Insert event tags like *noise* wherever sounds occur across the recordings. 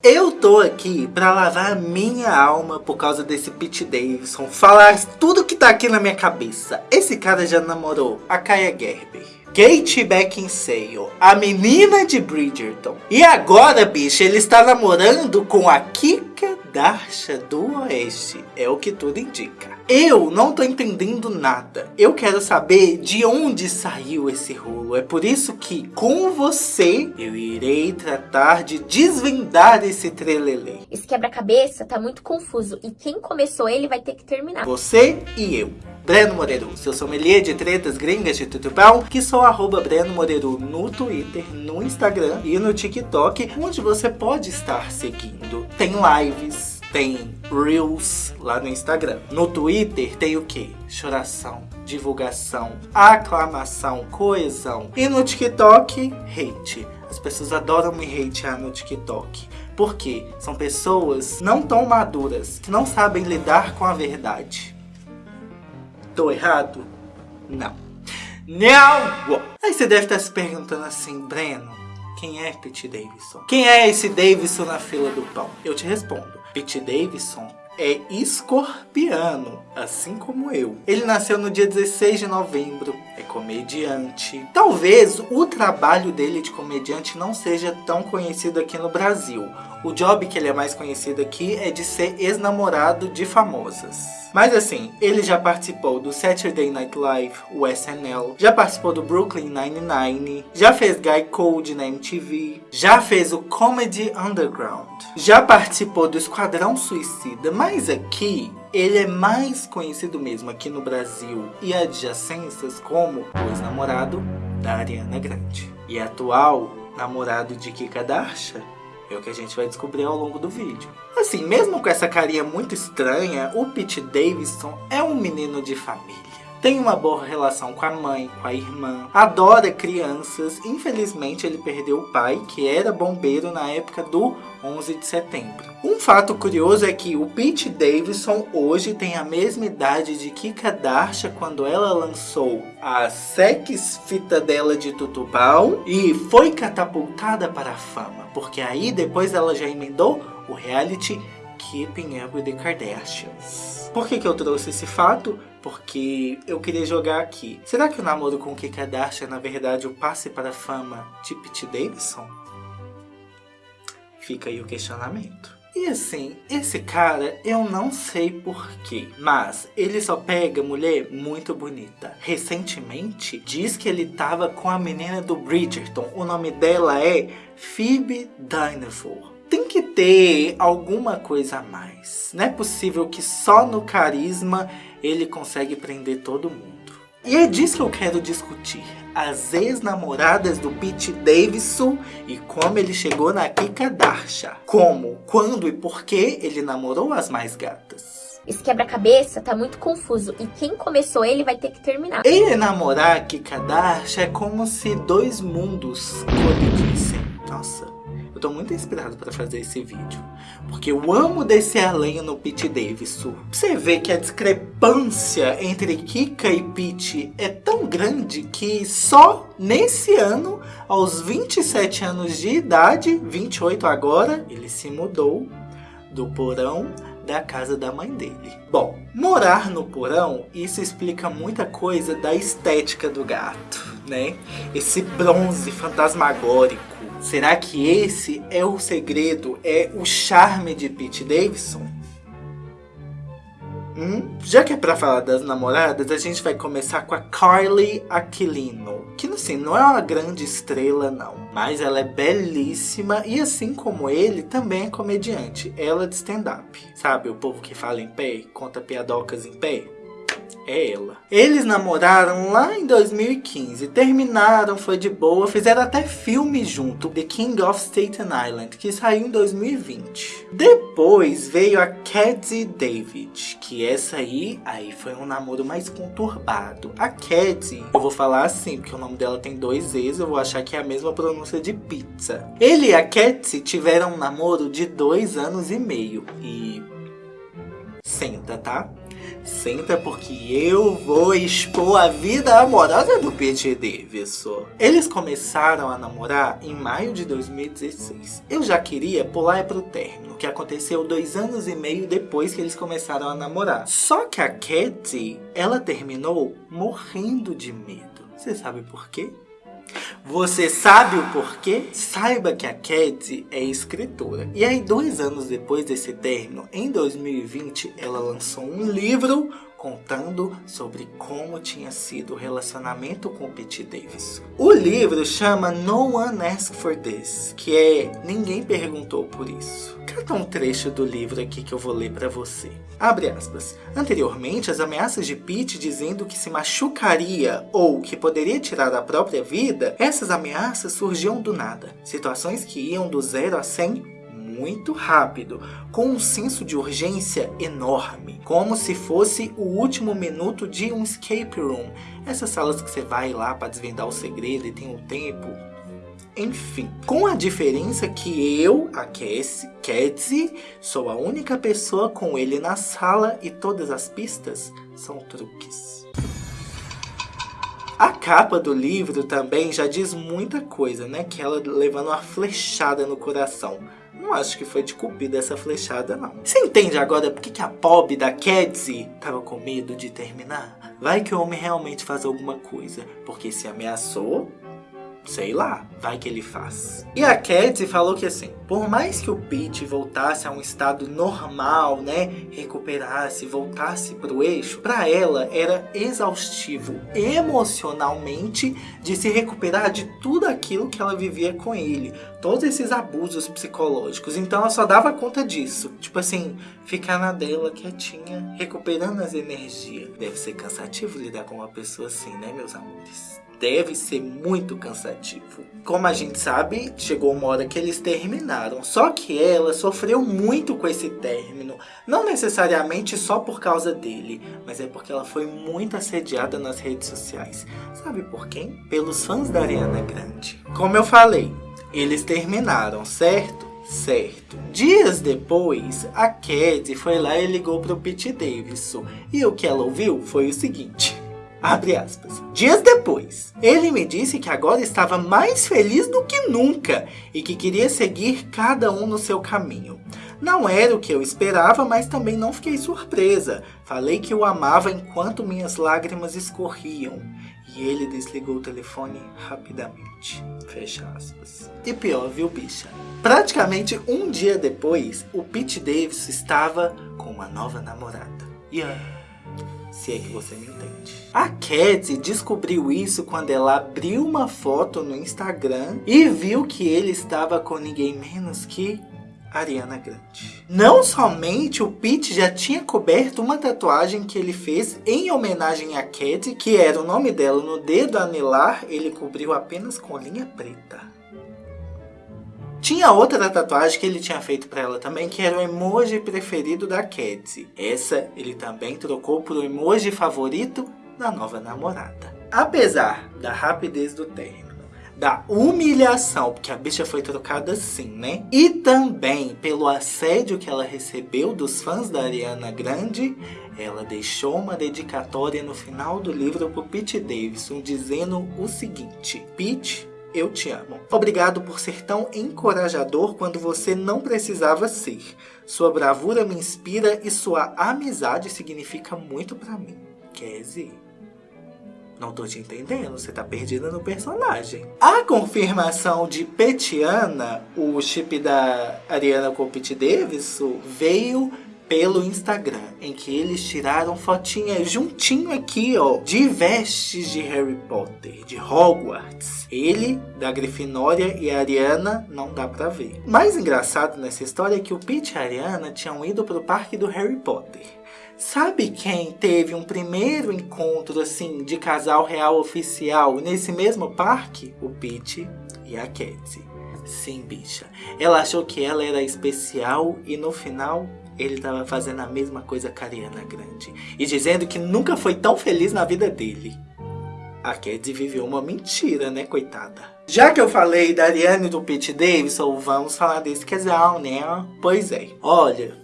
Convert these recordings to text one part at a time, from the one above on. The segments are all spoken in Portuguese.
Eu tô aqui pra lavar minha alma por causa desse Pete Davidson, falar tudo que tá aqui na minha cabeça. Esse cara já namorou a Kaya Gerber, Kate Beckinsale, a menina de Bridgerton. E agora, bicho, ele está namorando com a Kika Darsha do Oeste. É o que tudo indica. Eu não tô entendendo nada. Eu quero saber de onde saiu esse rolo. É por isso que, com você, eu irei tratar de desvendar esse trelelê. Esse quebra-cabeça tá muito confuso e quem começou ele vai ter que terminar. Você e eu. Breno Moreiro, seu sommelier de tretas gringas de tutupão, que sou arroba Breno Moreiro no Twitter, no Instagram e no TikTok, onde você pode estar seguindo. Tem lives, tem Reels lá no Instagram. No Twitter tem o que? Choração, divulgação, aclamação, coesão. E no TikTok, hate. As pessoas adoram me hatear no TikTok. Porque são pessoas não tão maduras, que não sabem lidar com a verdade. Tô errado? Não. Não! Aí você deve estar se perguntando assim, Breno, quem é Pete Davidson? Quem é esse Davidson na fila do pão? Eu te respondo. Pete Davidson é escorpiano, assim como eu. Ele nasceu no dia 16 de novembro, é comediante. Talvez o trabalho dele de comediante não seja tão conhecido aqui no Brasil. O job que ele é mais conhecido aqui é de ser ex-namorado de famosas. Mas assim, ele já participou do Saturday Night Live, o SNL, já participou do Brooklyn Nine-Nine, já fez Guy Code na MTV, já fez o Comedy Underground, já participou do Esquadrão Suicida, mas aqui ele é mais conhecido mesmo aqui no Brasil e adjacências como o ex-namorado da Ariana Grande e atual namorado de Kika Darsha é o que a gente vai descobrir ao longo do vídeo. Assim, mesmo com essa carinha muito estranha, o Pete Davidson é um menino de família. Tem uma boa relação com a mãe, com a irmã, adora crianças. Infelizmente ele perdeu o pai, que era bombeiro na época do 11 de setembro. Um fato curioso é que o Pete Davidson hoje tem a mesma idade de Kika Darsha quando ela lançou a sex fita dela de Tutupau e foi catapultada para a fama, porque aí depois ela já emendou o reality Keeping Up with the Kardashians. Por que, que eu trouxe esse fato? Porque eu queria jogar aqui. Será que o namoro com Kim Kardashian é na verdade o passe para a fama de Pete Davidson? Fica aí o questionamento. E assim, esse cara, eu não sei porquê, mas ele só pega mulher muito bonita. Recentemente, diz que ele tava com a menina do Bridgerton. O nome dela é Phoebe Dynevor tem que ter alguma coisa a mais. Não é possível que só no carisma ele consegue prender todo mundo. E é disso que eu quero discutir. As ex-namoradas do Pete Davidson e como ele chegou na Kika Darsha. Como, quando e por que ele namorou as mais gatas. Esse quebra-cabeça tá muito confuso e quem começou ele vai ter que terminar. Ele namorar a Kika Darsha é como se dois mundos colidissem. Nossa, eu tô muito inspirado para fazer esse vídeo. Porque eu amo descer a lenha no Pete Davidson. Você vê que a discrepância entre Kika e Pete é tão grande que só nesse ano, aos 27 anos de idade, 28 agora, ele se mudou do porão da casa da mãe dele. Bom, morar no porão, isso explica muita coisa da estética do gato, né? Esse bronze fantasmagórico Será que esse é o segredo, é o charme de Pete Davidson? Hum? Já que é pra falar das namoradas, a gente vai começar com a Carly Aquilino. Que assim, não é uma grande estrela não, mas ela é belíssima e assim como ele, também é comediante. Ela é de stand-up. Sabe, o povo que fala em pé, conta piadocas em pé? É ela. Eles namoraram lá em 2015, terminaram, foi de boa, fizeram até filme junto, The King of Staten Island, que saiu em 2020. Depois veio a Cadzie David, que essa aí, aí foi um namoro mais conturbado. A Cadzie, eu vou falar assim, porque o nome dela tem dois E's, eu vou achar que é a mesma pronúncia de pizza. Ele e a Cadzie tiveram um namoro de dois anos e meio, e... Senta, tá? Senta porque eu vou expor a vida amorosa do Pete Davidson. Eles começaram a namorar em maio de 2016. Eu já queria pular pro término, que aconteceu dois anos e meio depois que eles começaram a namorar. Só que a Katie, ela terminou morrendo de medo. Você sabe por quê? Você sabe o porquê? Saiba que a Cat é escritora. E aí, dois anos depois desse término, em 2020, ela lançou um livro contando sobre como tinha sido o relacionamento com Pete Davis. O livro chama No One Asked for This, que é Ninguém Perguntou por Isso. Cata um trecho do livro aqui que eu vou ler para você. Abre aspas. Anteriormente, as ameaças de Pete dizendo que se machucaria ou que poderia tirar a própria vida, essas ameaças surgiam do nada. Situações que iam do zero a 100 muito rápido, com um senso de urgência enorme, como se fosse o último minuto de um escape room. Essas salas que você vai lá para desvendar o segredo e tem um tempo. Enfim, com a diferença que eu, a Cassie, sou a única pessoa com ele na sala e todas as pistas são truques. A capa do livro também já diz muita coisa, né? Que ela levando uma flechada no coração. Não acho que foi de cupida essa flechada, não. Você entende agora por que, a pobre da Kedzie tava com medo de terminar? Vai que o homem realmente faz alguma coisa, porque se ameaçou, Sei lá, vai que ele faz. E a Cat falou que assim, por mais que o Pete voltasse a um estado normal, né, recuperasse, voltasse pro eixo, para ela era exaustivo emocionalmente de se recuperar de tudo aquilo que ela vivia com ele, todos esses abusos psicológicos. Então ela só dava conta disso, tipo assim, ficar na dela quietinha, recuperando as energias. Deve ser cansativo lidar com uma pessoa assim, né, meus amores? deve ser muito cansativo. Como a gente sabe, chegou uma hora que eles terminaram. Só que ela sofreu muito com esse término. Não necessariamente só por causa dele, mas é porque ela foi muito assediada nas redes sociais. Sabe por quem? Pelos fãs da Ariana Grande. Como eu falei, eles terminaram, certo? Certo. Dias depois, a Cat foi lá e ligou para o Pete Davidson. E o que ela ouviu foi o seguinte. Abre aspas. Dias depois, ele me disse que agora estava mais feliz do que nunca e que queria seguir cada um no seu caminho. Não era o que eu esperava, mas também não fiquei surpresa. Falei que o amava enquanto minhas lágrimas escorriam. E ele desligou o telefone rapidamente. Fecha aspas. E pior, viu, bicha? Praticamente um dia depois, o Pete Davis estava com uma nova namorada. Yeah se é que você me entende. A Cat descobriu isso quando ela abriu uma foto no Instagram e viu que ele estava com ninguém menos que Ariana Grande. Não somente o Pete já tinha coberto uma tatuagem que ele fez em homenagem a Cat, que era o nome dela no dedo anelar, ele cobriu apenas com linha preta. Tinha outra tatuagem que ele tinha feito para ela também, que era o emoji preferido da Cat. Essa ele também trocou por o emoji favorito da nova namorada. Apesar da rapidez do término, da humilhação, porque a bicha foi trocada assim, né? E também pelo assédio que ela recebeu dos fãs da Ariana Grande, ela deixou uma dedicatória no final do livro pro Pete Davidson dizendo o seguinte: Pete, eu te amo. Obrigado por ser tão encorajador quando você não precisava ser. Sua bravura me inspira e sua amizade significa muito para mim. Casey. Não tô te entendendo, você tá perdida no personagem. A confirmação de Petiana, o chip da Ariana com Pete Davidson, veio pelo Instagram, em que eles tiraram fotinhas juntinho aqui, ó, de vestes de Harry Potter, de Hogwarts. Ele, da Grifinória e a Ariana, não dá pra ver. Mais engraçado nessa história é que o Pete e a Ariana tinham ido pro parque do Harry Potter. Sabe quem teve um primeiro encontro assim de casal real oficial nesse mesmo parque? O Pete e a Katie. Sim, bicha. Ela achou que ela era especial e no final ele estava fazendo a mesma coisa com a Ariana Grande. E dizendo que nunca foi tão feliz na vida dele. A Ked viveu uma mentira, né, coitada? Já que eu falei da Ariana e do Pete Davidson, vamos falar desse casal, né? Pois é. Olha,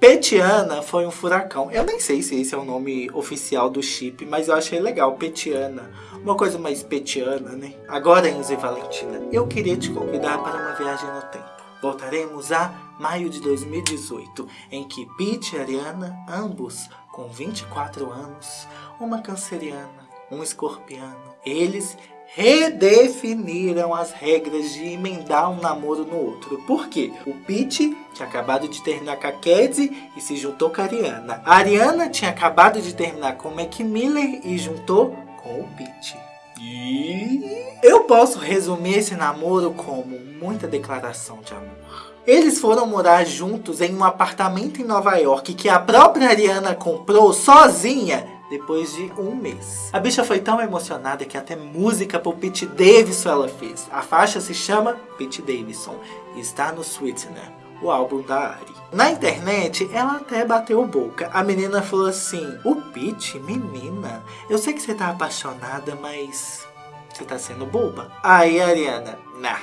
Petiana foi um furacão. Eu nem sei se esse é o nome oficial do chip, mas eu achei legal, Petiana. Uma coisa mais petiana, né? Agora, Enzo e Valentina, eu queria te convidar para uma viagem no tempo. Voltaremos a maio de 2018, em que Pete e Ariana, ambos com 24 anos, uma canceriana, um escorpiano, eles redefiniram as regras de emendar um namoro no outro. Por quê? O Pete tinha acabado de terminar com a Kedzie e se juntou com a Ariana. A Ariana tinha acabado de terminar com o Mac Miller e juntou com o Pete. E eu posso resumir esse namoro como muita declaração de amor. Eles foram morar juntos em um apartamento em Nova York que a própria Ariana comprou sozinha depois de um mês. A bicha foi tão emocionada que até música pro Pete Davidson ela fez. A faixa se chama Pete Davidson e está no Sweetener, o álbum da Ari. Na internet, ela até bateu boca. A menina falou assim, o Pete, menina, eu sei que você tá apaixonada, mas você tá sendo boba. Aí a Ariana, nah,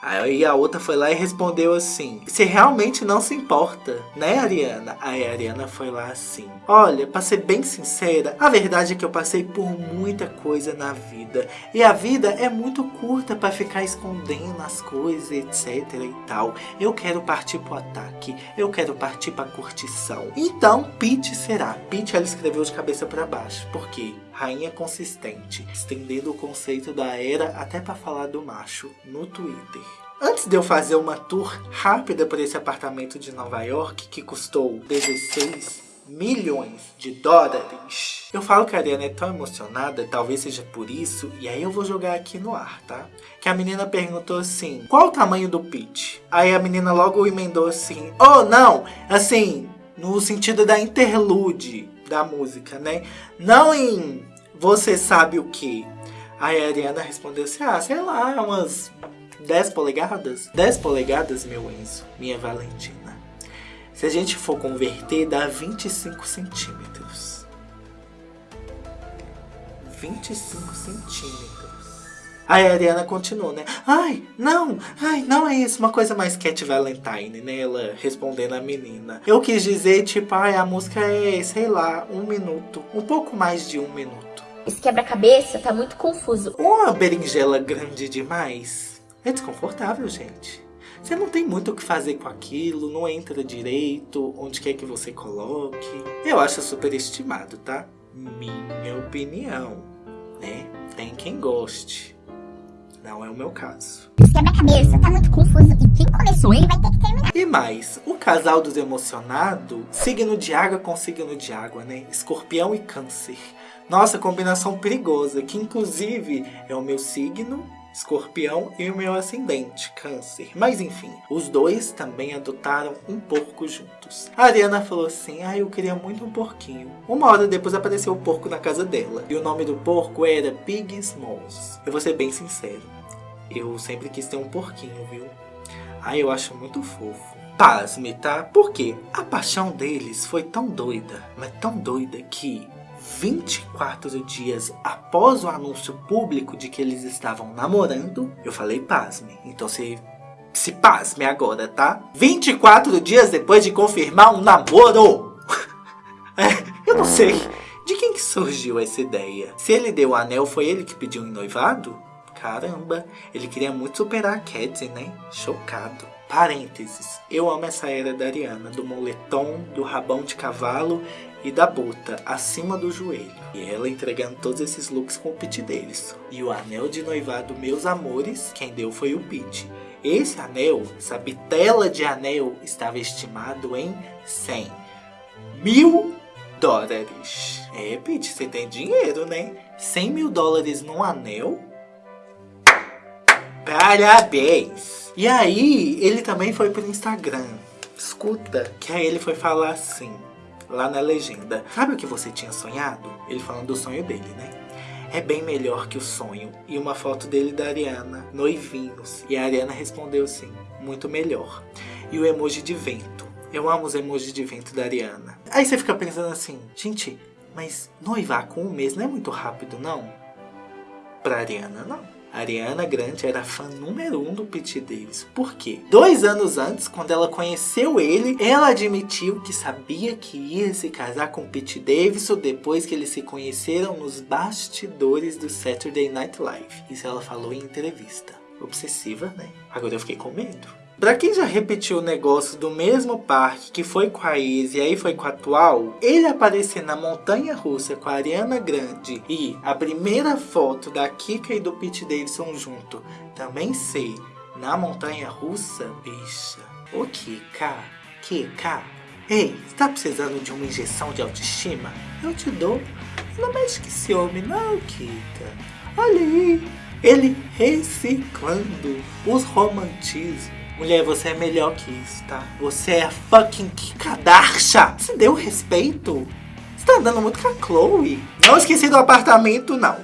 Aí a outra foi lá e respondeu assim: Você realmente não se importa, né, Ariana? Aí a Ariana foi lá assim: Olha, pra ser bem sincera, a verdade é que eu passei por muita coisa na vida. E a vida é muito curta para ficar escondendo as coisas, etc e tal. Eu quero partir pro ataque, eu quero partir pra curtição. Então, Pete será. Pete ela escreveu de cabeça para baixo. Por quê? Rainha Consistente, estendendo o conceito da era até para falar do macho no Twitter. Antes de eu fazer uma tour rápida por esse apartamento de Nova York, que custou 16 milhões de dólares. Eu falo que a Ariana é tão emocionada, talvez seja por isso, e aí eu vou jogar aqui no ar, tá? Que a menina perguntou assim, qual o tamanho do pitch? Aí a menina logo emendou assim, oh não, assim, no sentido da interlude da música, né? Não em você sabe o que? Aí a Ariana respondeu assim, ah, sei lá, umas 10 polegadas? 10 polegadas, meu Enzo, minha Valentina. Se a gente for converter, dá 25 centímetros. 25 centímetros. Aí a Ariana continuou, né? Ai, não, ai, não é isso. Uma coisa mais Cat Valentine, né? Ela respondendo a menina. Eu quis dizer, tipo, ai, a música é, sei lá, um minuto. Um pouco mais de um minuto. Esse quebra-cabeça tá muito confuso. Uma berinjela grande demais. É desconfortável, gente. Você não tem muito o que fazer com aquilo, não entra direito, onde quer que você coloque. Eu acho super estimado, tá? Minha opinião, né? Tem quem goste. Não é o meu caso. Quebra-cabeça tá muito confuso e quem começou ele vai ter que terminar. E mais, o casal dos emocionados, signo de água com signo de água, né? Escorpião e câncer. Nossa, combinação perigosa, que inclusive é o meu signo, escorpião, e o meu ascendente, câncer. Mas enfim, os dois também adotaram um porco juntos. A Ariana falou assim, ah, eu queria muito um porquinho. Uma hora depois apareceu o porco na casa dela. E o nome do porco era Pig Smalls. Eu vou ser bem sincero, eu sempre quis ter um porquinho, viu? Ah, eu acho muito fofo. Pasme, tá? Porque a paixão deles foi tão doida, mas tão doida que 24 dias após o anúncio público de que eles estavam namorando, eu falei pasme. Então se, se pasme agora, tá? 24 dias depois de confirmar um namoro! *laughs* eu não sei de quem que surgiu essa ideia. Se ele deu o anel, foi ele que pediu em noivado? Caramba, ele queria muito superar a Cat, né? Chocado. Parênteses, eu amo essa era da Ariana, do moletom, do rabão de cavalo e da bota acima do joelho. E ela entregando todos esses looks com o pit deles. E o anel de noivado, meus amores, quem deu foi o pit. Esse anel, essa bitela de anel, estava estimado em 100 mil dólares. É, Pete, você tem dinheiro, né? 100 mil dólares num anel? Parabéns! E aí, ele também foi pro Instagram. Escuta, que aí ele foi falar assim lá na legenda. Sabe o que você tinha sonhado? Ele falando do sonho dele, né? É bem melhor que o sonho. E uma foto dele da Ariana, noivinhos. E a Ariana respondeu assim, muito melhor. E o emoji de vento. Eu amo os emojis de vento da Ariana. Aí você fica pensando assim, gente, mas noivar com um mês não é muito rápido, não? Pra Ariana, não. Ariana Grande era fã número um do Pete Davidson. Por quê? Dois anos antes, quando ela conheceu ele, ela admitiu que sabia que ia se casar com Pete Davidson depois que eles se conheceram nos bastidores do Saturday Night Live. Isso ela falou em entrevista. Obsessiva, né? Agora eu fiquei com medo. Pra quem já repetiu o negócio do mesmo parque que foi com a Izzy e aí foi com a atual, ele aparecer na montanha russa com a Ariana Grande e a primeira foto da Kika e do Pete Davidson junto também ser na montanha russa, bicha. Ô Kika, Kika, ei, tá precisando de uma injeção de autoestima? Eu te dou. Não mexe que esse homem não, Kika. Olha aí, ele reciclando os romantismos Mulher, você é melhor que isso, tá? Você é fucking Kikadarsha. Você deu respeito? Você tá andando muito com a Chloe. Não esqueci do apartamento, não.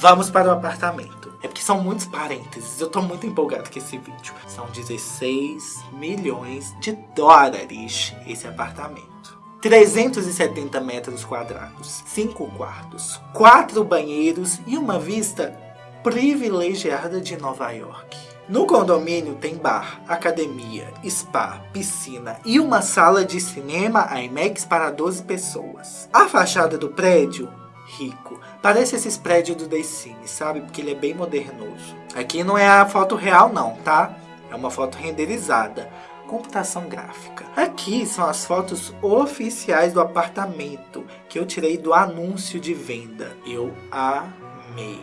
Vamos para o apartamento. É porque são muitos parênteses. Eu tô muito empolgado com esse vídeo. São 16 milhões de dólares esse apartamento. 370 metros quadrados, 5 quartos, 4 banheiros e uma vista privilegiada de Nova York. No condomínio tem bar, academia, spa, piscina e uma sala de cinema IMAX para 12 pessoas. A fachada do prédio, rico, parece esses prédios do The Sims, sabe? Porque ele é bem modernoso. Aqui não é a foto real não, tá? É uma foto renderizada computação gráfica. Aqui são as fotos oficiais do apartamento que eu tirei do anúncio de venda. Eu amei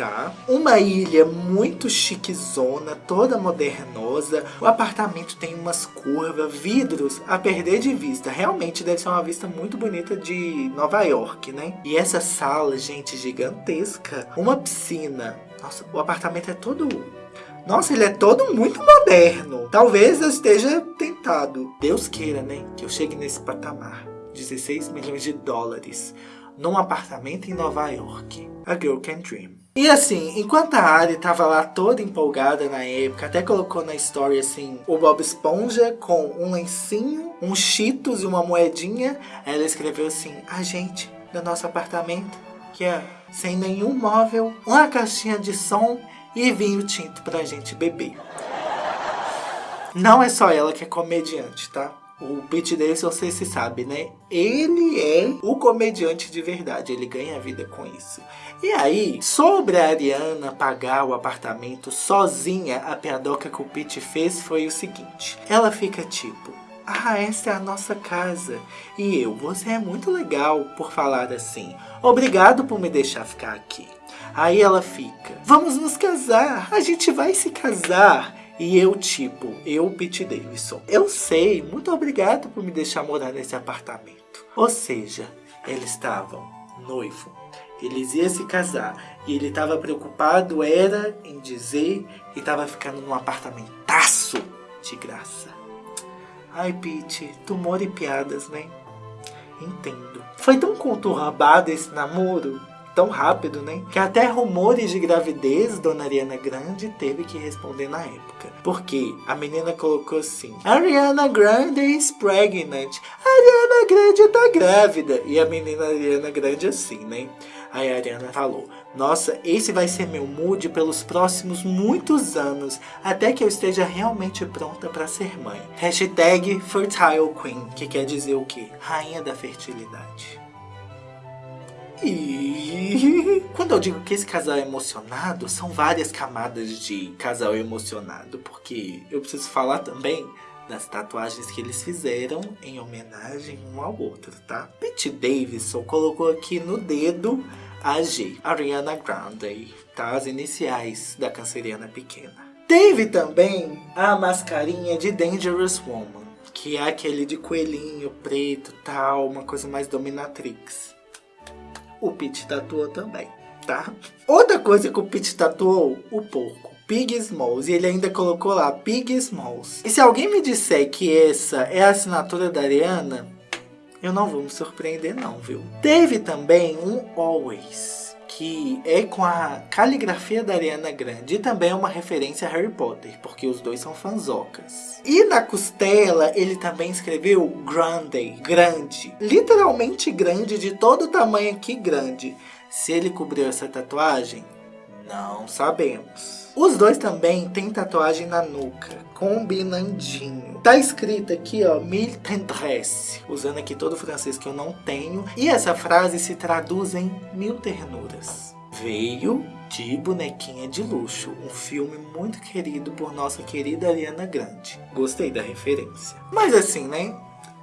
tá? Uma ilha muito chiquezona, toda modernosa. O apartamento tem umas curvas, vidros a perder de vista. Realmente deve ser uma vista muito bonita de Nova York, né? E essa sala, gente, gigantesca. Uma piscina. Nossa, o apartamento é todo nossa, ele é todo muito moderno. Talvez eu esteja tentado. Deus queira, né? Que eu chegue nesse patamar. 16 milhões de dólares. Num apartamento em Nova York. A Girl Can Dream. E assim, enquanto a Ari tava lá toda empolgada na época, até colocou na story assim, o Bob Esponja com um lencinho, um cheetos e uma moedinha, ela escreveu assim, a gente, do nosso apartamento, que é sem nenhum móvel, uma caixinha de som e vinho tinto pra gente beber. Não é só ela que é comediante, tá? O Pete Davidson, você se sabe, né? Ele é o comediante de verdade, ele ganha vida com isso. E aí, sobre a Ariana pagar o apartamento sozinha, a piadoca que o Pete fez foi o seguinte. Ela fica tipo, ah, essa é a nossa casa. E eu, você é muito legal por falar assim. Obrigado por me deixar ficar aqui. Aí ela fica, vamos nos casar, a gente vai se casar. E eu, tipo, eu, Pete Davidson, eu sei, muito obrigado por me deixar morar nesse apartamento. Ou seja, eles estavam noivo, eles iam se casar e ele estava preocupado era em dizer que estava ficando num apartamentaço de graça. Ai, Pete, tumor e piadas, né? Entendo. Foi tão conturbado esse namoro tão rápido, né? Que até rumores de gravidez Dona Ariana Grande teve que responder na época. Porque a menina colocou assim: Ariana Grande is pregnant. Ariana Grande tá grávida. E a menina Ariana Grande assim, né? Aí a Ariana falou: Nossa, esse vai ser meu mood pelos próximos muitos anos, até que eu esteja realmente pronta para ser mãe. Hashtag Fertile Queen, que quer dizer o quê? Rainha da fertilidade. E *laughs* quando eu digo que esse casal é emocionado, são várias camadas de casal emocionado, porque eu preciso falar também das tatuagens que eles fizeram em homenagem um ao outro, tá? Pete Davidson colocou aqui no dedo a G, Ariana Grande, tá? As iniciais da canceriana pequena. Teve também a mascarinha de Dangerous Woman, que é aquele de coelhinho preto tal, uma coisa mais dominatrix o Pete tatuou também, tá? Outra coisa que o Pete tatuou, o porco. Pig Smalls, e ele ainda colocou lá, Pig Smalls. E se alguém me disser que essa é a assinatura da Ariana, eu não vou me surpreender não, viu? Teve também um Always que é com a caligrafia da Ariana Grande e também é uma referência a Harry Potter, porque os dois são fanzocas. E na costela ele também escreveu Grande, grande, literalmente grande, de todo tamanho aqui grande. Se ele cobriu essa tatuagem, Não sabemos. Os dois também têm tatuagem na nuca, combinandinho. Tá escrito aqui, ó, mille tendresse, usando aqui todo o francês que eu não tenho. E essa frase se traduz em mil ternuras. Veio de Bonequinha de Luxo, um filme muito querido por nossa querida Ariana Grande. Gostei da referência. Mas assim, né?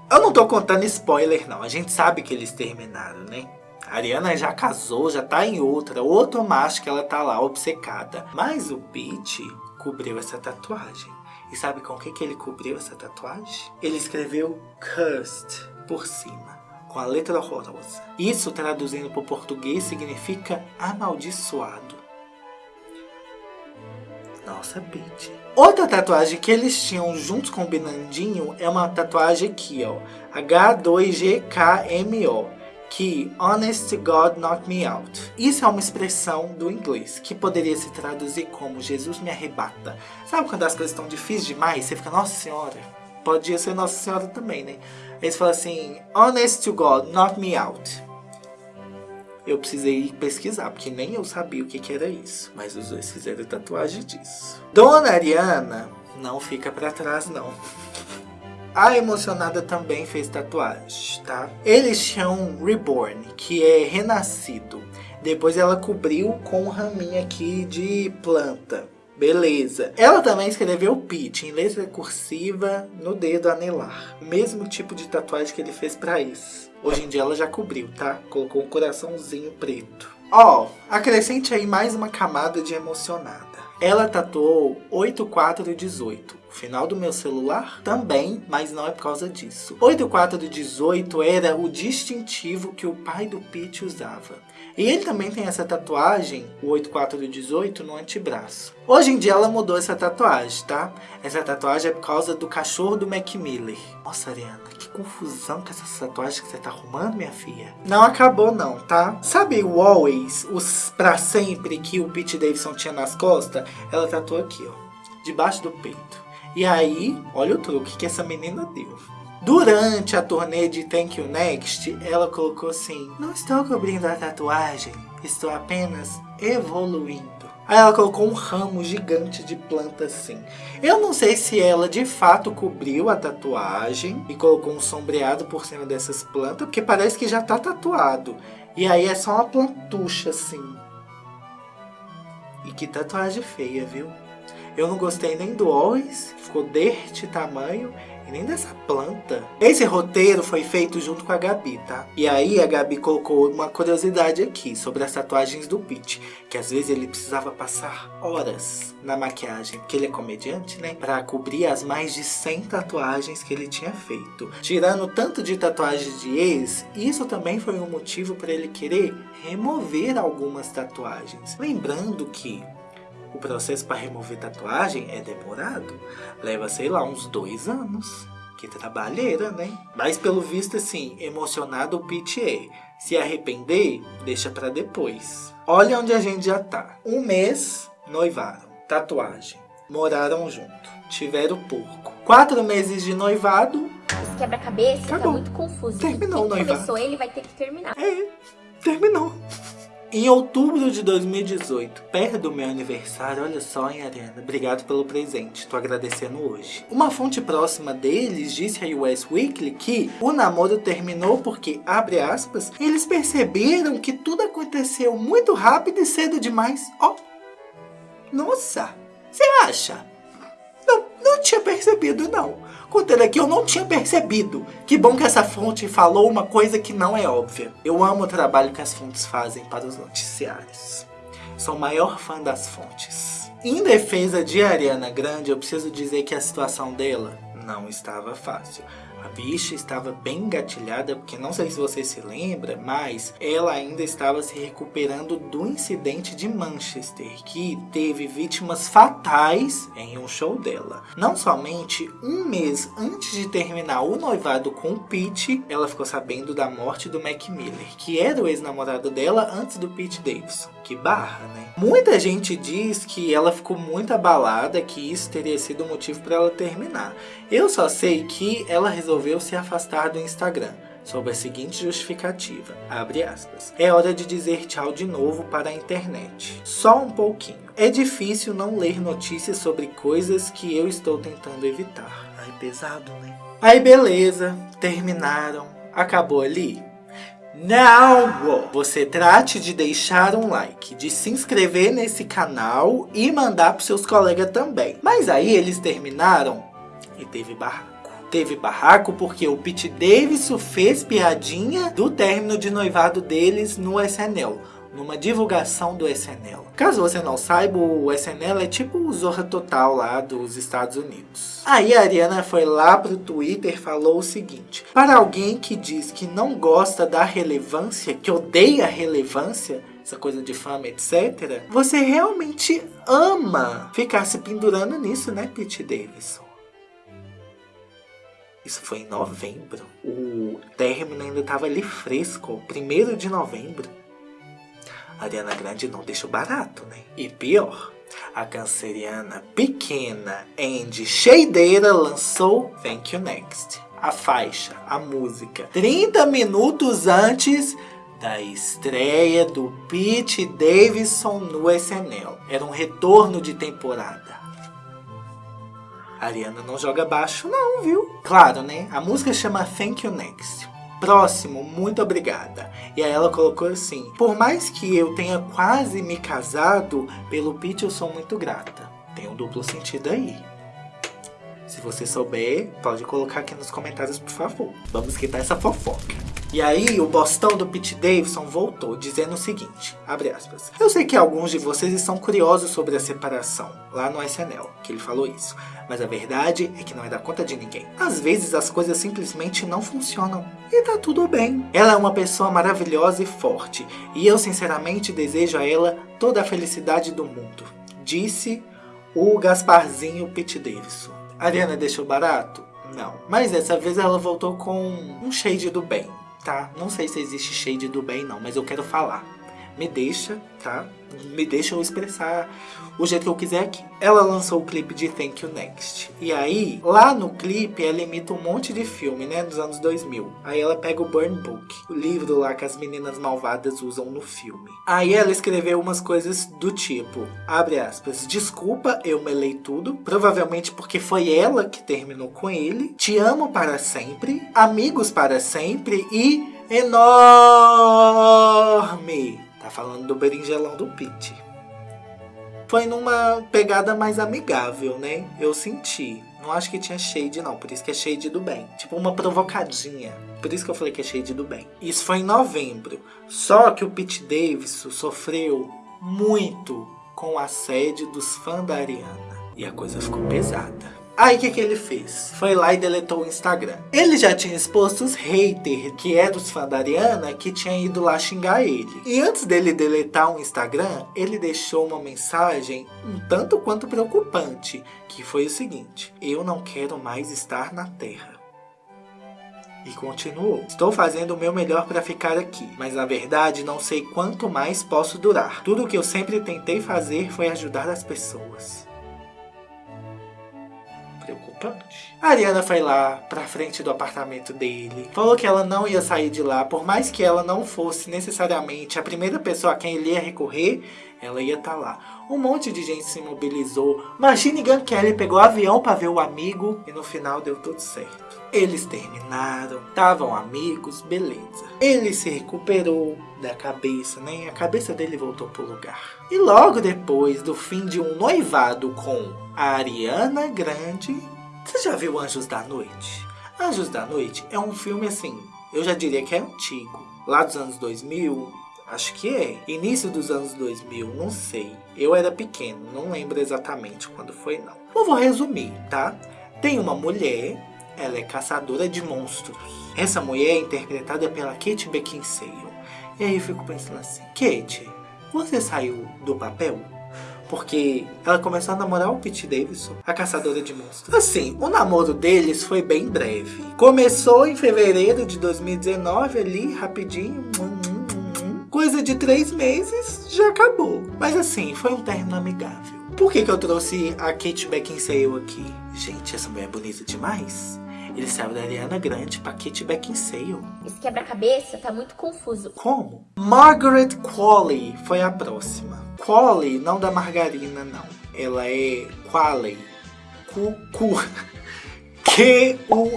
Eu não tô contando spoiler não, a gente sabe que eles terminaram, né? A Ariana já casou, já tá em outra, outro macho que ela tá lá obcecada. Mas o Pete cobriu essa tatuagem. E sabe com o que, que ele cobriu essa tatuagem? Ele escreveu Cursed por cima, com a letra horrorosa. Isso, traduzindo para o português, significa amaldiçoado. Nossa, Pete. Outra tatuagem que eles tinham juntos com o Binandinho é uma tatuagem aqui, ó. H2GKMO que Honest to God knock me out. Isso é uma expressão do inglês, que poderia se traduzir como Jesus me arrebata. Sabe quando as coisas estão difíceis demais, você fica, Nossa Senhora, podia ser Nossa Senhora também, né? Eles falam assim, Honest to God knock me out. Eu precisei pesquisar, porque nem eu sabia o que, que era isso. Mas os dois fizeram tatuagem disso. Dona Ariana não fica para trás, não. A Emocionada também fez tatuagem, tá? Eles chamam Reborn, que é renascido. Depois ela cobriu com um raminho aqui de planta. Beleza. Ela também escreveu Pete em letra cursiva no dedo anelar. O mesmo tipo de tatuagem que ele fez pra isso. Hoje em dia ela já cobriu, tá? Colocou um coraçãozinho preto. Ó, oh, acrescente aí mais uma camada de emocionada. Ela tatuou 8418. Final do meu celular também, mas não é por causa disso. 8418 era o distintivo que o pai do Pete usava. E ele também tem essa tatuagem, o 8418, no antebraço. Hoje em dia ela mudou essa tatuagem, tá? Essa tatuagem é por causa do cachorro do Mac Miller. Nossa, Ariana, que confusão com essas tatuagens que você tá arrumando, minha filha. Não acabou não, tá? Sabe o Always, os pra sempre que o Pete Davidson tinha nas costas? Ela tatuou aqui, ó, debaixo do peito. E aí, olha o truque que essa menina deu. Durante a turnê de Thank You Next, ela colocou assim, Não estou cobrindo a tatuagem, estou apenas evoluindo. Aí ela colocou um ramo gigante de planta assim. Eu não sei se ela de fato cobriu a tatuagem e colocou um sombreado por cima dessas plantas, porque parece que já tá tatuado. E aí é só uma plantucha assim. E que tatuagem feia, viu? Eu não gostei nem do Always, ficou deste tamanho, e nem dessa planta. Esse roteiro foi feito junto com a Gabi, tá? E aí a Gabi colocou uma curiosidade aqui sobre as tatuagens do Pete, que às vezes ele precisava passar horas na maquiagem, porque ele é comediante, né? Pra cobrir as mais de 100 tatuagens que ele tinha feito. Tirando tanto de tatuagens de ex, isso também foi um motivo para ele querer remover algumas tatuagens. Lembrando que o processo para remover tatuagem é demorado. Leva, sei lá, uns dois anos. Que trabalheira, né? Mas pelo visto, assim, emocionado o Pete é. Se arrepender, deixa para depois. Olha onde a gente já tá. Um mês, noivaram. Tatuagem. Moraram junto. Tiveram porco. Quatro meses de noivado. Esse quebra-cabeça tá muito confuso. Terminou o noivado. começou ele vai ter que terminar. É, terminou. Em outubro de 2018, perto do meu aniversário, olha só, hein, Ariana, obrigado pelo presente, tô agradecendo hoje. Uma fonte próxima deles disse a US Weekly que o namoro terminou porque, abre aspas, eles perceberam que tudo aconteceu muito rápido e cedo demais. Ó, oh, nossa, você acha? Não, tinha percebido não. Contando aqui, eu não tinha percebido. Que bom que essa fonte falou uma coisa que não é óbvia. Eu amo o trabalho que as fontes fazem para os noticiários. Sou o maior fã das fontes. Em defesa de Ariana Grande, eu preciso dizer que a situação dela não estava fácil. A bicha estava bem engatilhada, porque não sei se você se lembra, mas ela ainda estava se recuperando do incidente de Manchester, que teve vítimas fatais em um show dela. Não somente um mês antes de terminar o noivado com o Pete, ela ficou sabendo da morte do Mac Miller, que era o ex-namorado dela antes do Pete Davidson. Que barra, né? Muita gente diz que ela ficou muito abalada, que isso teria sido o motivo para ela terminar. Eu só sei que ela resolveu se afastar do Instagram. sob a seguinte justificativa, abre aspas. É hora de dizer tchau de novo para a internet. Só um pouquinho. É difícil não ler notícias sobre coisas que eu estou tentando evitar. Ai, pesado, né? Aí beleza, terminaram. Acabou ali? Não! Você trate de deixar um like, de se inscrever nesse canal e mandar para seus colegas também. Mas aí eles terminaram e teve barraco. Teve barraco porque o Pete Davidson fez piadinha do término de noivado deles no SNL numa divulgação do SNL. Caso você não saiba, o SNL é tipo o Zorra Total lá dos Estados Unidos. Aí a Ariana foi lá pro Twitter falou o seguinte. Para alguém que diz que não gosta da relevância, que odeia relevância, essa coisa de fama, etc. Você realmente ama ficar se pendurando nisso, né, Pete Davidson? Isso foi em novembro. O término ainda estava ali fresco, primeiro de novembro. A Ariana Grande não deixou barato, né? E pior, a canceriana pequena Andy Sheideira lançou Thank You Next. A faixa, a música, 30 minutos antes da estreia do Pete Davidson no SNL. Era um retorno de temporada. A Ariana não joga baixo não, viu? Claro, né? A música chama Thank You Next. Próximo, muito obrigada. E aí ela colocou assim: Por mais que eu tenha quase me casado, pelo Pete eu sou muito grata. Tem um duplo sentido aí. Se você souber, pode colocar aqui nos comentários, por favor. Vamos quitar essa fofoca. E aí, o bostão do Pete Davidson voltou, dizendo o seguinte, abre aspas. Eu sei que alguns de vocês estão curiosos sobre a separação, lá no SNL, que ele falou isso. Mas a verdade é que não é da conta de ninguém. Às vezes as coisas simplesmente não funcionam. E tá tudo bem. Ela é uma pessoa maravilhosa e forte. E eu sinceramente desejo a ela toda a felicidade do mundo. Disse o Gasparzinho Pete Davidson. A Ariana deixou barato? Não. Mas dessa vez ela voltou com um shade do bem tá? Não sei se existe shade do bem não, mas eu quero falar. Me deixa, tá? Me deixa eu expressar o jeito que eu quiser aqui. Ela lançou o clipe de Thank You Next. E aí, lá no clipe, ela imita um monte de filme, né? Dos anos 2000. Aí ela pega o Burn Book, o livro lá que as meninas malvadas usam no filme. Aí ela escreveu umas coisas do tipo, abre aspas, desculpa, eu melei tudo. Provavelmente porque foi ela que terminou com ele. Te amo para sempre. Amigos para sempre. E enorme. Tá falando do berinjelão do Pete foi numa pegada mais amigável, né? Eu senti. Não acho que tinha shade, não. Por isso que é shade do bem. Tipo, uma provocadinha. Por isso que eu falei que é shade do bem. Isso foi em novembro. Só que o Pete Davidson sofreu muito com o assédio dos fãs da Ariana. E a coisa ficou pesada. Aí o que, que ele fez? Foi lá e deletou o Instagram. Ele já tinha exposto os haters, que é dos fãs da Ariana, que tinha ido lá xingar ele. E antes dele deletar o Instagram, ele deixou uma mensagem um tanto quanto preocupante, que foi o seguinte: Eu não quero mais estar na Terra. E continuou. Estou fazendo o meu melhor para ficar aqui, mas na verdade não sei quanto mais posso durar. Tudo que eu sempre tentei fazer foi ajudar as pessoas preocupante. A Ariana foi lá pra frente do apartamento dele, falou que ela não ia sair de lá, por mais que ela não fosse necessariamente a primeira pessoa a quem ele ia recorrer, ela ia estar tá lá. Um monte de gente se mobilizou. Machine Gun Kelly pegou avião para ver o amigo e no final deu tudo certo. Eles terminaram, estavam amigos, beleza. Ele se recuperou da cabeça, né? A cabeça dele voltou pro lugar. E logo depois do fim de um noivado com a Ariana Grande, você já viu Anjos da Noite? Anjos da Noite é um filme assim, eu já diria que é antigo. Lá dos anos 2000, acho que é. Início dos anos 2000, não sei. Eu era pequeno, não lembro exatamente quando foi não. Eu vou resumir, tá? Tem uma mulher, ela é caçadora de monstros. Essa mulher é interpretada pela Kate Beckinsale. E aí eu fico pensando assim, Kate, você saiu do papel? Porque ela começou a namorar o Pete Davidson, a caçadora de monstros. Assim, o namoro deles foi bem breve. Começou em fevereiro de 2019, ali, rapidinho. Hum, hum, hum, Coisa de três meses, já acabou. Mas assim, foi um término amigável. Por que, que eu trouxe a Kate Beckinsale aqui? Gente, essa mulher é bonita demais. Ele saiu da Ariana Grande pra Kate Beckinsale. Esse quebra-cabeça tá muito confuso. Como? Margaret Qualley foi a próxima. Qualley, não da margarina, não. Ela é Qualley. Cu, cu. *laughs* Q-U-A-L-L-E-Y.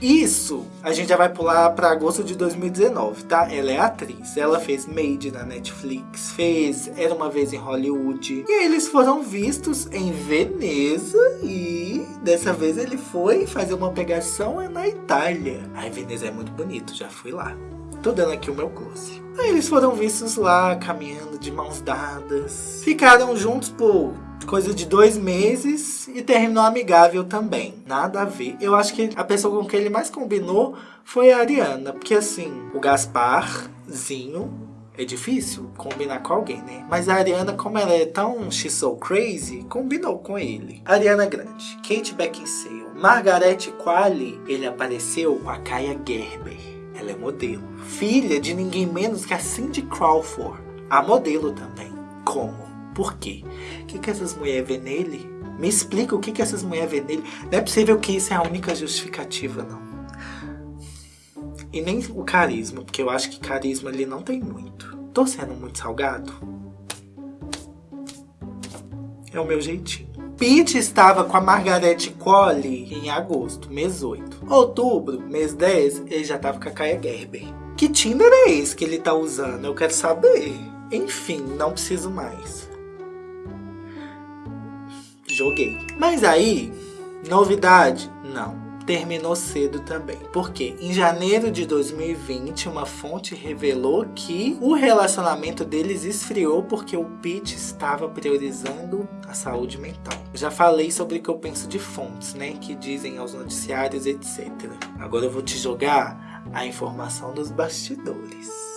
Isso a gente já vai pular para agosto de 2019, tá? Ela é atriz. Ela fez Made na Netflix, fez Era uma vez em Hollywood. E eles foram vistos em Veneza e dessa vez ele foi fazer uma pegação na Itália. Ai, Veneza é muito bonito, já fui lá. Tô dando aqui o meu close. Aí eles foram vistos lá, caminhando de mãos dadas. Ficaram juntos por coisa de dois meses e terminou amigável também. Nada a ver. Eu acho que a pessoa com quem ele mais combinou foi a Ariana. Porque assim, o Gasparzinho é difícil combinar com alguém, né? Mas a Ariana, como ela é tão she's so crazy, combinou com ele. Ariana Grande, Kate Beckinsale, Margaret Qualley, ele apareceu com a Kaya Gerber. Ela é modelo. Filha de ninguém menos que a Cindy Crawford. A modelo também. Como? Por quê? O que, que essas mulheres vê nele? Me explica o que, que essas mulheres vê nele. Não é possível que isso é a única justificativa, não. E nem o carisma, porque eu acho que carisma ele não tem muito. Tô sendo muito salgado? É o meu jeitinho. Pete estava com a Margaret Qualley em agosto, mês 8. Outubro, mês 10, ele já estava com a Kaya Gerber. Que Tinder é esse que ele tá usando? Eu quero saber. Enfim, não preciso mais joguei. Mas aí, novidade? Não. Terminou cedo também. Porque em janeiro de 2020, uma fonte revelou que o relacionamento deles esfriou porque o Pete estava priorizando a saúde mental. já falei sobre o que eu penso de fontes, né? Que dizem aos noticiários, etc. Agora eu vou te jogar a informação dos bastidores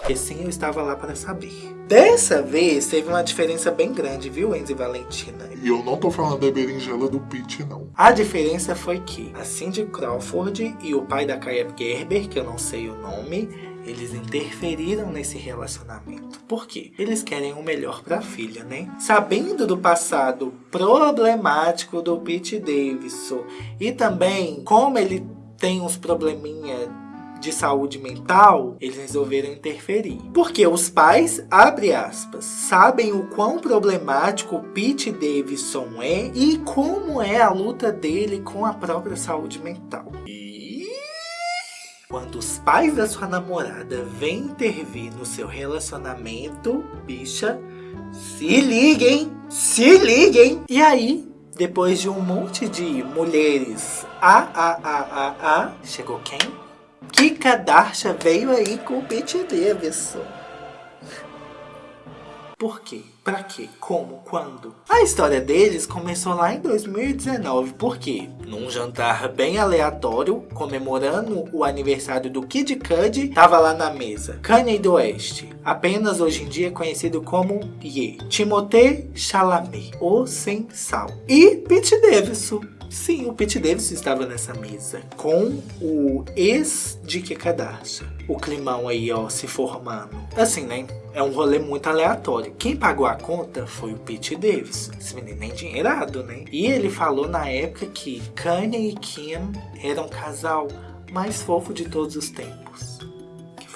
porque sim, eu estava lá para saber. Dessa vez teve uma diferença bem grande, viu, Enzo e Valentina? E eu não tô falando da berinjela do Pete, não. A diferença foi que a Cindy Crawford e o pai da Kaya Gerber, que eu não sei o nome, eles interferiram nesse relacionamento. Por quê? Eles querem o melhor para a filha, né? Sabendo do passado problemático do Pete Davidson e também como ele tem uns probleminha de saúde mental, eles resolveram interferir. Porque os pais, abre aspas, sabem o quão problemático o Pete Davidson é e como é a luta dele com a própria saúde mental. E quando os pais da sua namorada vêm intervir no seu relacionamento, bicha, se liguem, se liguem. E aí, depois de um monte de mulheres a a a a a, chegou quem? Kika Darsha veio aí com o Pete Davidson. Por quê? Pra quê? Como? Quando? A história deles começou lá em 2019, porque num jantar bem aleatório, comemorando o aniversário do Kid Cudi, tava lá na mesa Kanye do Oeste, apenas hoje em dia conhecido como Ye, Timothée Chalamet, o Sem Sal, e Pete Davidson. Sim, o Pete Davidson estava nessa mesa com o ex de Kekadashi. O climão aí, ó, se formando. Assim, né? É um rolê muito aleatório. Quem pagou a conta foi o Pete Davidson. Esse menino é endinheirado, né? E ele falou na época que Kanye e Kim eram o casal mais fofo de todos os tempos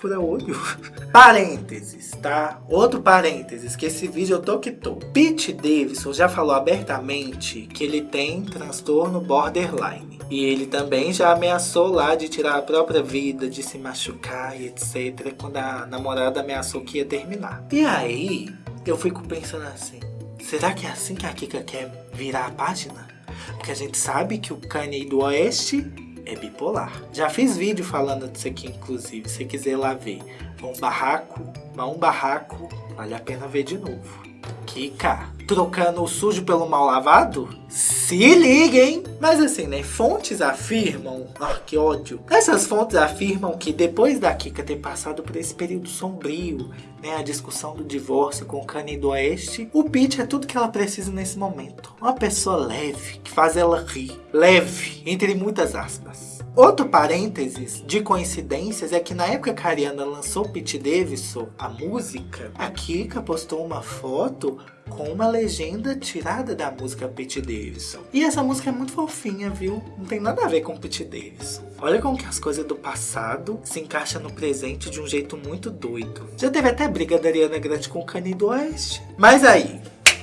fura-olho. *laughs* Parênteses, tá? Outro parênteses, que esse vídeo eu tô que tô. Pete Davidson já falou abertamente que ele tem transtorno borderline. E ele também já ameaçou lá de tirar a própria vida, de se machucar e etc. Quando a namorada ameaçou que ia terminar. E aí, eu fico pensando assim, será que é assim que a Kika quer virar a página? Porque a gente sabe que o Kanye do Oeste é bipolar. Já fiz vídeo falando disso aqui, inclusive, se quiser lá ver. Um barraco, um barraco, vale a pena ver de novo. Kika, trocando o sujo pelo mal lavado? Se liguem! Mas assim, né? Fontes afirmam. Ah, que ódio! Essas fontes afirmam que depois da Kika ter passado por esse período sombrio, né? A discussão do divórcio com o Kanye do Oeste, o Pete é tudo que ela precisa nesse momento. Uma pessoa leve, que faz ela rir. Leve, entre muitas aspas. Outro parênteses de coincidências é que na época que a Ariana lançou Pete Davidson, a música, a Kika postou uma foto com uma legenda tirada da música Pete Davidson. E essa música é muito fofinha, viu? Não tem nada a ver com Pete Davidson. Olha como que as coisas do passado se encaixam no presente de um jeito muito doido. Já teve até briga da Ariana Grande com o Kanye do Oeste. Mas aí,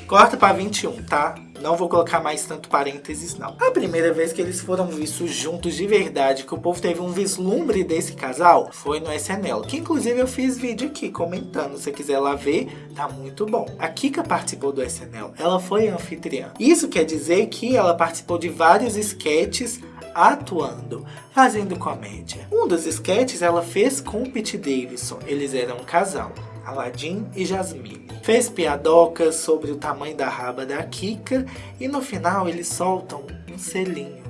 corta pra 21, tá? Não vou colocar mais tanto parênteses, não. A primeira vez que eles foram vistos juntos de verdade, que o povo teve um vislumbre desse casal, foi no SNL. Que inclusive eu fiz vídeo aqui comentando. Se você quiser lá ver, tá muito bom. A Kika participou do SNL. Ela foi anfitriã. Isso quer dizer que ela participou de vários sketches atuando, fazendo comédia. Um dos sketches ela fez com o Pete Davidson. Eles eram um casal. Aladdin e Jasmine. Fez piadocas sobre o tamanho da raba da Kika e no final eles soltam um selinho.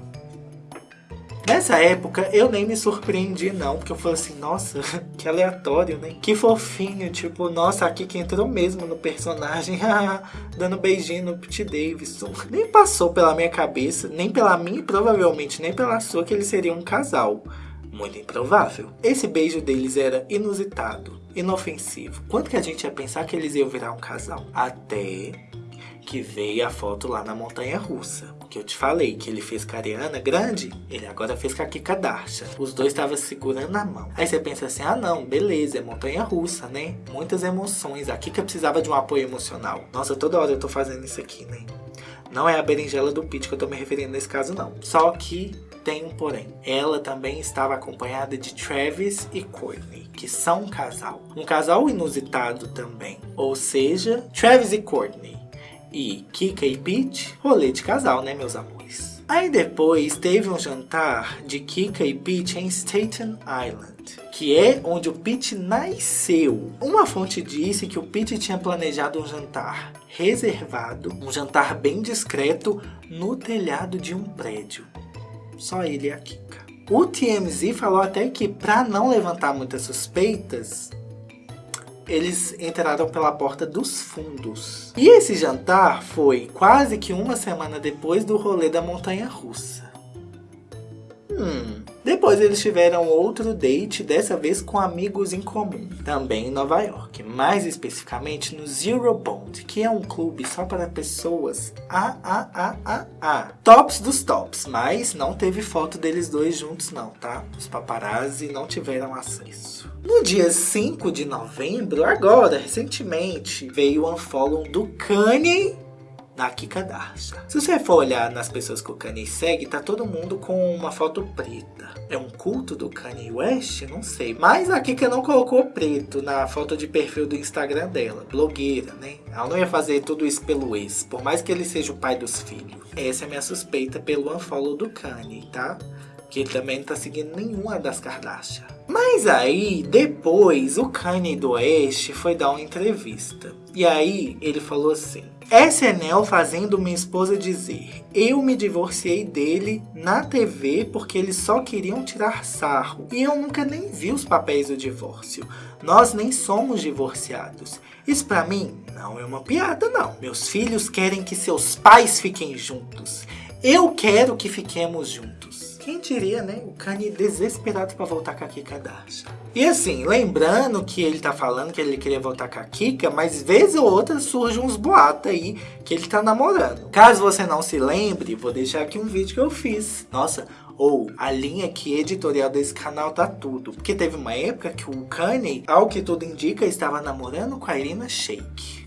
Nessa época eu nem me surpreendi não, porque eu falei assim, nossa, *laughs* que aleatório, né? Que fofinho, tipo, nossa, a Kika entrou mesmo no personagem, *laughs* dando beijinho no Pete Davidson. Nem passou pela minha cabeça, nem pela minha e provavelmente nem pela sua que eles seriam um casal. Muito improvável. Esse beijo deles era inusitado, inofensivo. Quanto que a gente ia pensar que eles iam virar um casal? Até que veio a foto lá na montanha russa. Que eu te falei que ele fez com a Ariana grande, ele agora fez com a Kika Darsha. Os dois estavam segurando a mão. Aí você pensa assim, ah não, beleza, é montanha russa, né? Muitas emoções. A Kika precisava de um apoio emocional. Nossa, toda hora eu tô fazendo isso aqui, né? Não é a berinjela do Pete que eu tô me referindo nesse caso, não. Só que tem um porém. Ela também estava acompanhada de Travis e Courtney, que são um casal. Um casal inusitado também. Ou seja, Travis e Courtney e Kika e Pete, rolê de casal, né, meus amores? Aí depois teve um jantar de Kika e Pete em Staten Island, que é onde o Pete nasceu. Uma fonte disse que o Pete tinha planejado um jantar reservado, um jantar bem discreto no telhado de um prédio. Só ele e a Kika. O TMZ falou até que para não levantar muitas suspeitas, eles entraram pela porta dos fundos. E esse jantar foi quase que uma semana depois do rolê da montanha russa. Hum. Depois eles tiveram outro date, dessa vez com amigos em comum, também em Nova York, mais especificamente no Zero Bond, que é um clube só para pessoas a a a a tops dos tops, mas não teve foto deles dois juntos não, tá? Os paparazzi não tiveram acesso. No dia 5 de novembro, agora, recentemente, veio o unfollow do Kanye da Kika Darsha. Se você for olhar nas pessoas que o Kanye segue, tá todo mundo com uma foto preta. É um culto do Kanye West? Não sei. Mas a Kika não colocou preto na foto de perfil do Instagram dela. Blogueira, né? Ela não ia fazer tudo isso pelo ex, por mais que ele seja o pai dos filhos. Essa é a minha suspeita pelo unfollow do Kanye, tá? Que ele também não tá seguindo nenhuma das Kardashian. Mas aí, depois, o Kanye do Oeste foi dar uma entrevista. E aí, ele falou assim... SNL fazendo minha esposa dizer Eu me divorciei dele na TV porque eles só queriam tirar sarro. E eu nunca nem vi os papéis do divórcio. Nós nem somos divorciados. Isso pra mim não é uma piada não. Meus filhos querem que seus pais fiquem juntos. Eu quero que fiquemos juntos. Quem diria, né? O Kanye desesperado pra voltar com a Kika Darsha. E assim, lembrando que ele tá falando que ele queria voltar com a Kika, mas vez ou outra surge uns boatos aí que ele tá namorando. Caso você não se lembre, vou deixar aqui um vídeo que eu fiz. Nossa, ou a linha que editorial desse canal tá tudo. Porque teve uma época que o Kanye, ao que tudo indica, estava namorando com a Irina Shayk.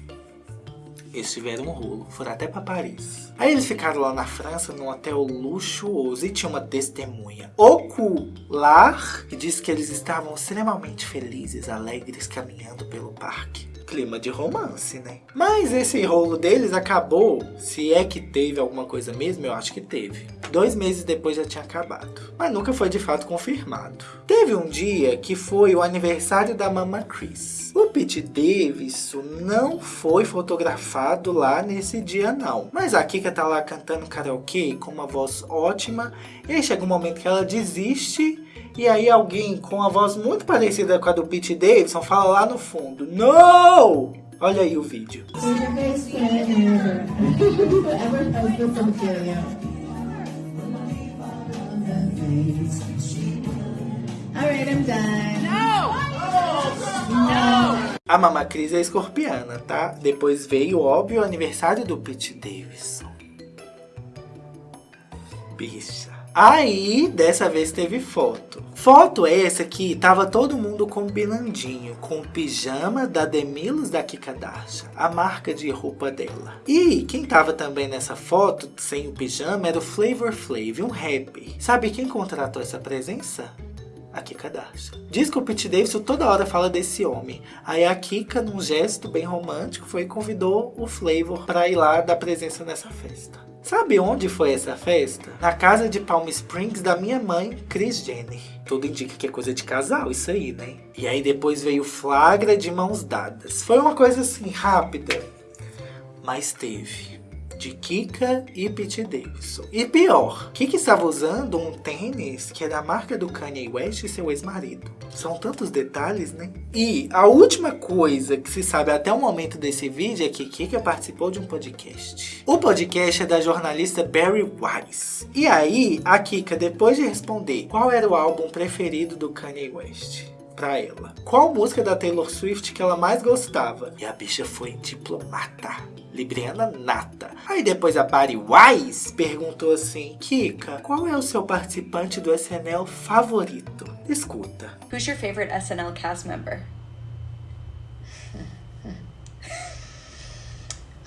Eles tiveram um rolo, foram até para Paris. Aí eles ficaram lá na França, num hotel luxuoso, e tinha uma testemunha ocular que disse que eles estavam extremamente felizes, alegres, caminhando pelo parque clima de romance, né? Mas esse rolo deles acabou, se é que teve alguma coisa mesmo, eu acho que teve. Dois meses depois já tinha acabado, mas nunca foi de fato confirmado. Teve um dia que foi o aniversário da Mama Chris. O Pete Davidson não foi fotografado lá nesse dia não. Mas a Kika tá lá cantando karaokê com uma voz ótima. E aí chega um momento que ela desiste e aí alguém com a voz muito parecida com a do Pete Davidson fala lá no fundo, No! Olha aí o vídeo. Alright, I'm done. A Mama Cris é escorpiana, tá? Depois veio, óbvio, o aniversário do Pete Davidson. Bicha. Aí, dessa vez teve foto. Foto essa que tava todo mundo combinandinho com o pijama da Demilos da Kika Darsha, a marca de roupa dela. E quem tava também nessa foto, sem o pijama, era o Flavor Flav, um rapper. Sabe quem contratou essa presença? A Kika Darsha. Diz que o Pete Davidson toda hora fala desse homem. Aí a Kika, num gesto bem romântico, foi e convidou o Flavor para ir lá dar presença nessa festa. Sabe onde foi essa festa? Na casa de Palm Springs da minha mãe, Chris Jenner. Tudo indica que é coisa de casal isso aí, né? E aí depois veio flagra de mãos dadas. Foi uma coisa assim, rápida. Mas teve de Kika e Pete Davidson. E pior, Kika estava usando um tênis que é da marca do Kanye West e seu ex-marido. São tantos detalhes, né? E a última coisa que se sabe até o momento desse vídeo é que Kika participou de um podcast. O podcast é da jornalista Barry Wise. E aí, a Kika, depois de responder qual era o álbum preferido do Kanye West, pra ela. Qual música da Taylor Swift que ela mais gostava? E a bicha foi diplomata. Libriana nata. Aí depois a Barry Wise perguntou assim, Kika, qual é o seu participante do SNL favorito? Escuta. Who's your favorite SNL cast member? *laughs*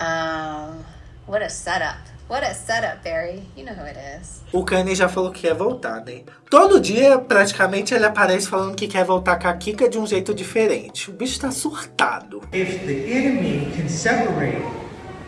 Um, what a setup. What a setup, Barry. You know who it is. O Kanye já falou que quer voltar, né? Todo dia, praticamente, ele aparece falando que quer voltar com a Kika de um jeito diferente. O bicho tá surtado. If the enemy can separate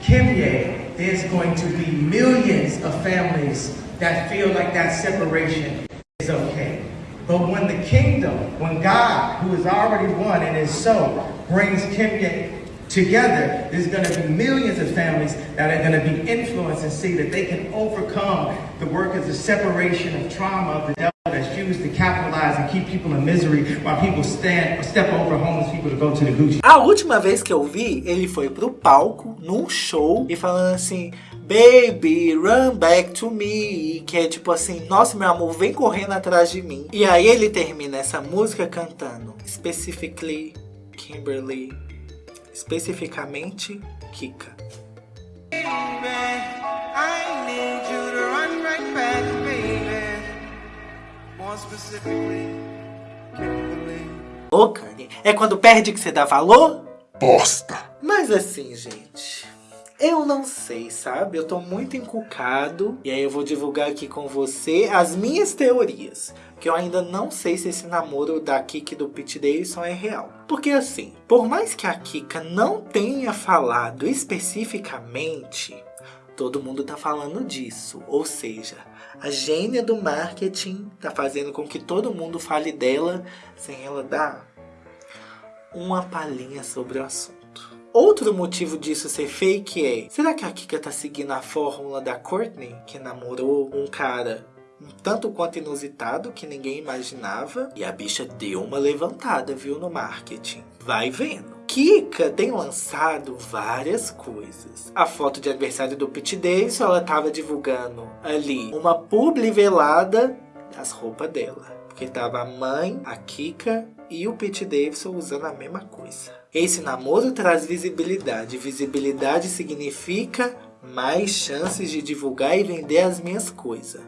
Kimye, there's going to be millions of families that feel like that separation is okay. But when the kingdom, when God, who has already won and is so, brings Kimye together, there's going to be millions of families that are going to be influenced and see that they can overcome the work of the separation of trauma of the devil that's used to capitalize and keep people in misery while people stand step over homeless people to go to the Gucci. A última vez que eu vi, ele foi pro palco, num show, e falando assim... Baby, run back to me. Que é tipo assim, nossa meu amor, vem correndo atrás de mim. E aí ele termina essa música cantando. Specifically, Kimberly. Especificamente, Kika. Ô, Kanye, é quando perde que você dá valor? Bosta. Mas assim, gente, eu não sei, sabe? Eu tô muito encucado. E aí eu vou divulgar aqui com você as minhas teorias. Que eu ainda não sei se esse namoro da Kika e do Pete Davidson é real. Porque assim, por mais que a Kika não tenha falado especificamente, todo mundo tá falando disso. Ou seja, a gênia do marketing tá fazendo com que todo mundo fale dela sem ela dar uma palhinha sobre o assunto. Outro motivo disso ser fake é, será que a Kika tá seguindo a fórmula da Courtney, que namorou um cara um tanto quanto inusitado, que ninguém imaginava, e a bicha deu uma levantada, viu, no marketing. Vai vendo. Kika tem lançado várias coisas. A foto de aniversário do Pete Davidson, ela tava divulgando ali uma publi velada das roupas dela. Porque tava a mãe, a Kika e o Pete Davidson usando a mesma coisa. Esse namoro traz visibilidade. Visibilidade significa mais chances de divulgar e vender as minhas coisas.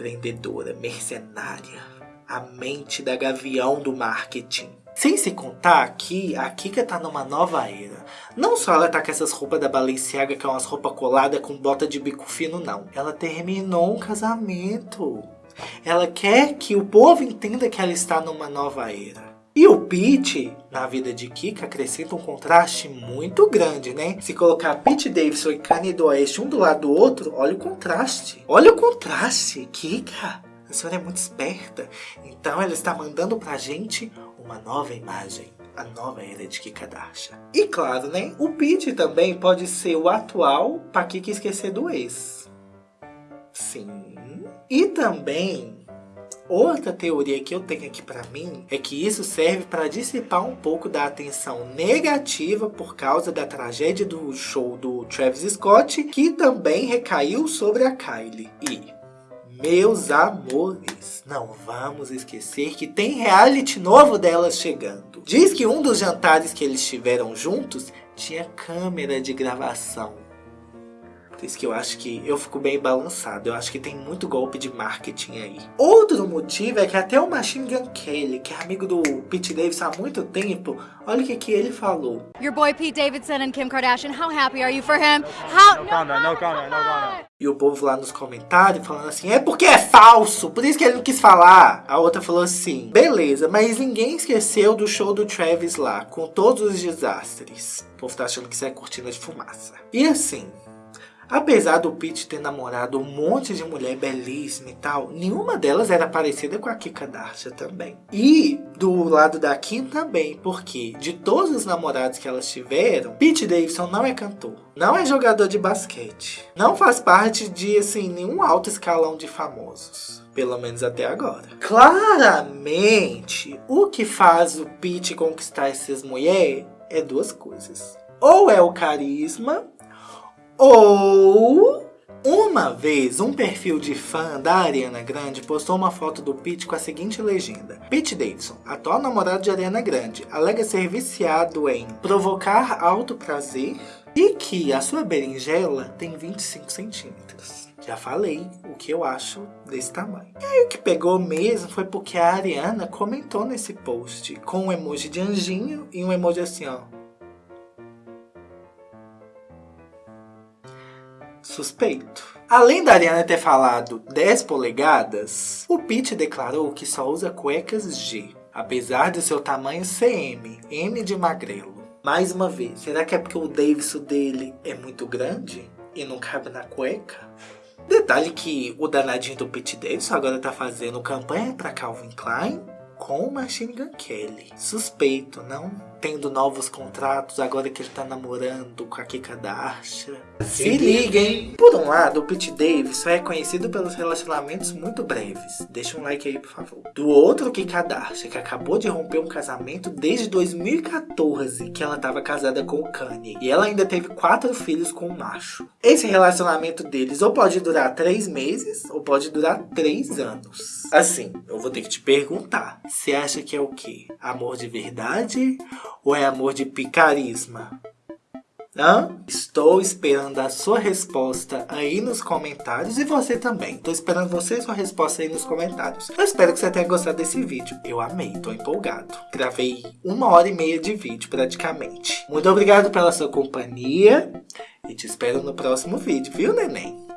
Empreendedora, mercenária, a mente da gavião do marketing. Sem se contar que a Kika tá numa nova era. Não só ela tá com essas roupas da Balenciaga, que é umas roupas coladas com bota de bico fino, não. Ela terminou um casamento. Ela quer que o povo entenda que ela está numa nova era. E o Pete, na vida de Kika, acrescenta um contraste muito grande, né? Se colocar Pete Davidson e Kanye Oeste um do lado do outro, olha o contraste. Olha o contraste, Kika. A senhora é muito esperta. Então ela está mandando pra gente uma nova imagem. A nova era de Kika Darsha. E claro, né? O Pete também pode ser o atual pra Kika esquecer do ex. Sim. E também Outra teoria que eu tenho aqui para mim é que isso serve para dissipar um pouco da atenção negativa por causa da tragédia do show do Travis Scott, que também recaiu sobre a Kylie. E Meus amores, não vamos esquecer que tem reality novo delas chegando. Diz que um dos jantares que eles tiveram juntos tinha câmera de gravação. Por isso que eu acho que eu fico bem balançado. Eu acho que tem muito golpe de marketing aí. Outro motivo é que até o Machine Gun Kelly, que é amigo do Pete Davidson há muito tempo, olha o que, que ele falou. Your boy Pete Davidson and Kim Kardashian, how happy are you for him? How... No comment, no comment, no comment. E o povo lá nos comentários falando assim, é porque é falso, por isso que ele não quis falar. A outra falou assim, beleza, mas ninguém esqueceu do show do Travis lá, com todos os desastres. O povo tá achando que isso é cortina de fumaça. E assim, Apesar do Pete ter namorado um monte de mulher belíssima e tal, nenhuma delas era parecida com a Kika Darsha também. E do lado da Kim também, porque de todos os namorados que elas tiveram, Pete Davidson não é cantor, não é jogador de basquete, não faz parte de assim nenhum alto escalão de famosos. Pelo menos até agora. Claramente, o que faz o Pete conquistar essas mulheres é duas coisas. Ou é o carisma, ou uma vez, um perfil de fã da Ariana Grande postou uma foto do Pete com a seguinte legenda. Pete Davidson, atual namorado de Ariana Grande, alega ser viciado em provocar alto prazer e que a sua berinjela tem 25 centímetros. Já falei o que eu acho desse tamanho. E aí o que pegou mesmo foi porque a Ariana comentou nesse post com um emoji de anjinho e um emoji assim, ó. Suspeito. Além da Ariana ter falado 10 polegadas, o Pete declarou que só usa cuecas G, apesar de seu tamanho ser M, M de magrelo. Mais uma vez, será que é porque o Davidson dele é muito grande e não cabe na cueca? Detalhe que o danadinho do Pete Davidson agora tá fazendo campanha para Calvin Klein com o Machine Gun Kelly. Suspeito, não? Tendo novos contratos, agora que ele tá namorando com a Kika Darsha. Se liga, hein? Por um lado, o Pete Davis só é conhecido pelos relacionamentos muito breves. Deixa um like aí, por favor. Do outro, Kika Darsha, que acabou de romper um casamento desde 2014, que ela tava casada com o Kanye. E ela ainda teve quatro filhos com o macho. Esse relacionamento deles ou pode durar três meses, ou pode durar três anos. Assim, eu vou ter que te perguntar. Você acha que é o quê? Amor de verdade ou é amor de picarisma? Hã? Estou esperando a sua resposta aí nos comentários e você também. Estou esperando você e sua resposta aí nos comentários. Eu espero que você tenha gostado desse vídeo. Eu amei, estou empolgado. Gravei uma hora e meia de vídeo praticamente. Muito obrigado pela sua companhia e te espero no próximo vídeo, viu neném?